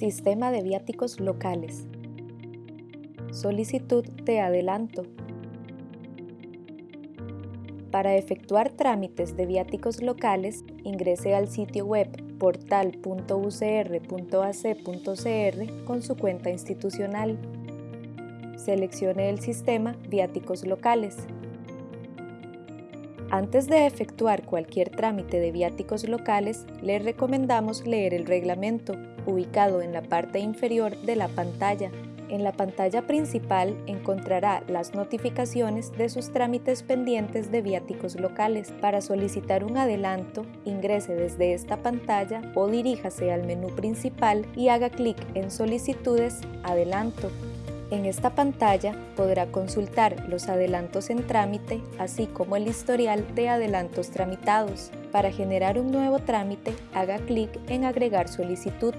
Sistema de viáticos locales. Solicitud de adelanto. Para efectuar trámites de viáticos locales, ingrese al sitio web portal.ucr.ac.cr con su cuenta institucional. Seleccione el sistema Viáticos locales. Antes de efectuar cualquier trámite de viáticos locales, le recomendamos leer el reglamento, ubicado en la parte inferior de la pantalla. En la pantalla principal encontrará las notificaciones de sus trámites pendientes de viáticos locales. Para solicitar un adelanto, ingrese desde esta pantalla o diríjase al menú principal y haga clic en Solicitudes Adelanto. En esta pantalla podrá consultar los adelantos en trámite, así como el historial de adelantos tramitados. Para generar un nuevo trámite, haga clic en Agregar solicitud.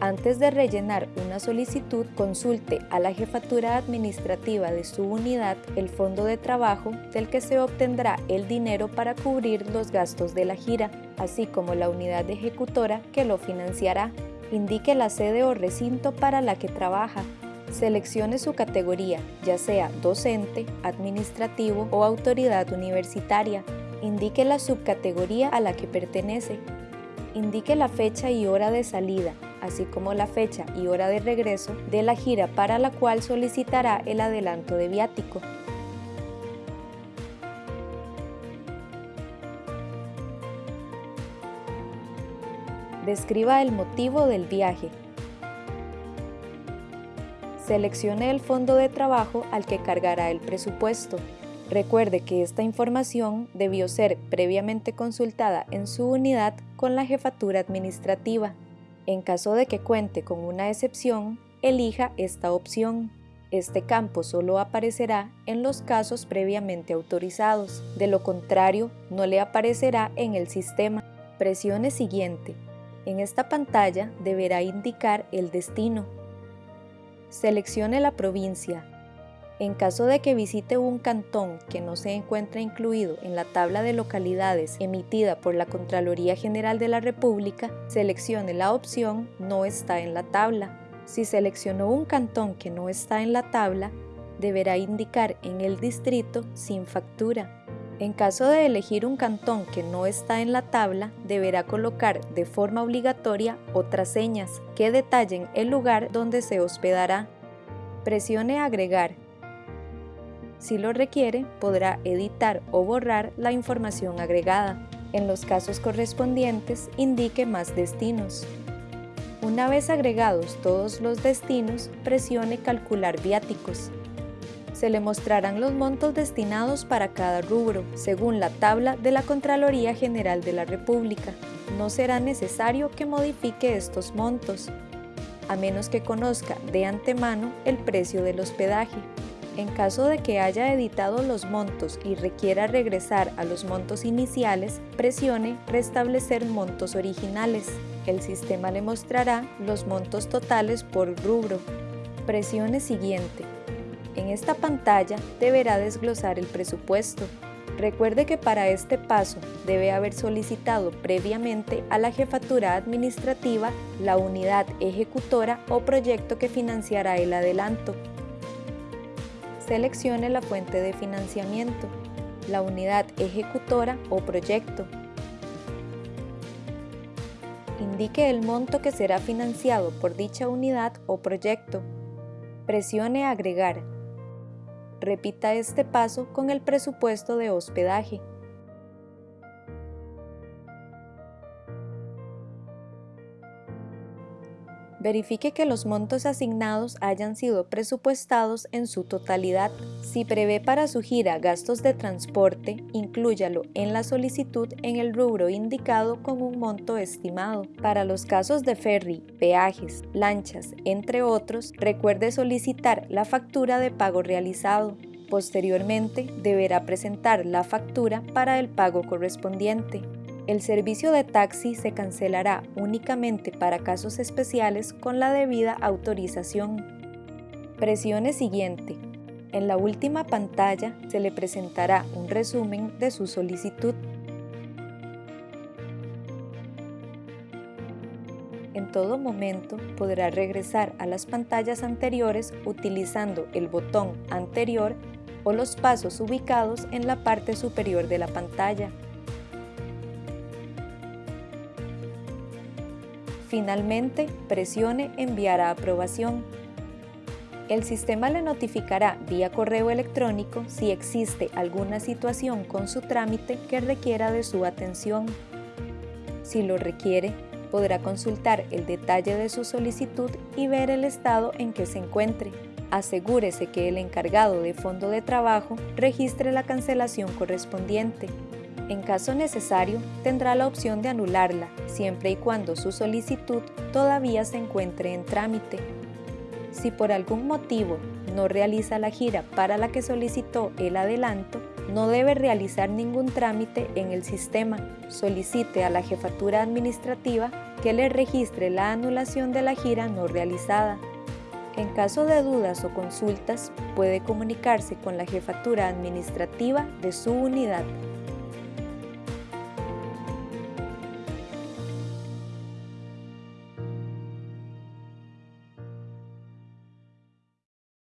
Antes de rellenar una solicitud, consulte a la jefatura administrativa de su unidad el fondo de trabajo del que se obtendrá el dinero para cubrir los gastos de la gira, así como la unidad ejecutora que lo financiará. Indique la sede o recinto para la que trabaja, Seleccione su categoría, ya sea docente, administrativo o autoridad universitaria. Indique la subcategoría a la que pertenece. Indique la fecha y hora de salida, así como la fecha y hora de regreso de la gira para la cual solicitará el adelanto de viático. Describa el motivo del viaje, Seleccione el fondo de trabajo al que cargará el presupuesto. Recuerde que esta información debió ser previamente consultada en su unidad con la jefatura administrativa. En caso de que cuente con una excepción, elija esta opción. Este campo solo aparecerá en los casos previamente autorizados, de lo contrario no le aparecerá en el sistema. Presione Siguiente. En esta pantalla deberá indicar el destino, Seleccione la provincia. En caso de que visite un cantón que no se encuentra incluido en la tabla de localidades emitida por la Contraloría General de la República, seleccione la opción No está en la tabla. Si seleccionó un cantón que no está en la tabla, deberá indicar en el distrito sin factura. En caso de elegir un cantón que no está en la tabla, deberá colocar de forma obligatoria otras señas que detallen el lugar donde se hospedará. Presione Agregar. Si lo requiere, podrá editar o borrar la información agregada. En los casos correspondientes, indique más destinos. Una vez agregados todos los destinos, presione Calcular viáticos se le mostrarán los montos destinados para cada rubro, según la tabla de la Contraloría General de la República. No será necesario que modifique estos montos, a menos que conozca de antemano el precio del hospedaje. En caso de que haya editado los montos y requiera regresar a los montos iniciales, presione Restablecer montos originales. El sistema le mostrará los montos totales por rubro. Presione Siguiente. En esta pantalla deberá desglosar el presupuesto. Recuerde que para este paso debe haber solicitado previamente a la jefatura administrativa la unidad ejecutora o proyecto que financiará el adelanto. Seleccione la fuente de financiamiento, la unidad ejecutora o proyecto. Indique el monto que será financiado por dicha unidad o proyecto. Presione Agregar Repita este paso con el presupuesto de hospedaje. Verifique que los montos asignados hayan sido presupuestados en su totalidad. Si prevé para su gira gastos de transporte, inclúyalo en la solicitud en el rubro indicado con un monto estimado. Para los casos de ferry, peajes, lanchas, entre otros, recuerde solicitar la factura de pago realizado. Posteriormente, deberá presentar la factura para el pago correspondiente. El servicio de taxi se cancelará únicamente para casos especiales con la debida autorización. Presione Siguiente. En la última pantalla se le presentará un resumen de su solicitud. En todo momento podrá regresar a las pantallas anteriores utilizando el botón anterior o los pasos ubicados en la parte superior de la pantalla. Finalmente, presione Enviar a aprobación. El sistema le notificará vía correo electrónico si existe alguna situación con su trámite que requiera de su atención. Si lo requiere, podrá consultar el detalle de su solicitud y ver el estado en que se encuentre. Asegúrese que el encargado de fondo de trabajo registre la cancelación correspondiente en caso necesario, tendrá la opción de anularla, siempre y cuando su solicitud todavía se encuentre en trámite. Si por algún motivo no realiza la gira para la que solicitó el adelanto, no debe realizar ningún trámite en el sistema. Solicite a la jefatura administrativa que le registre la anulación de la gira no realizada. En caso de dudas o consultas, puede comunicarse con la jefatura administrativa de su unidad.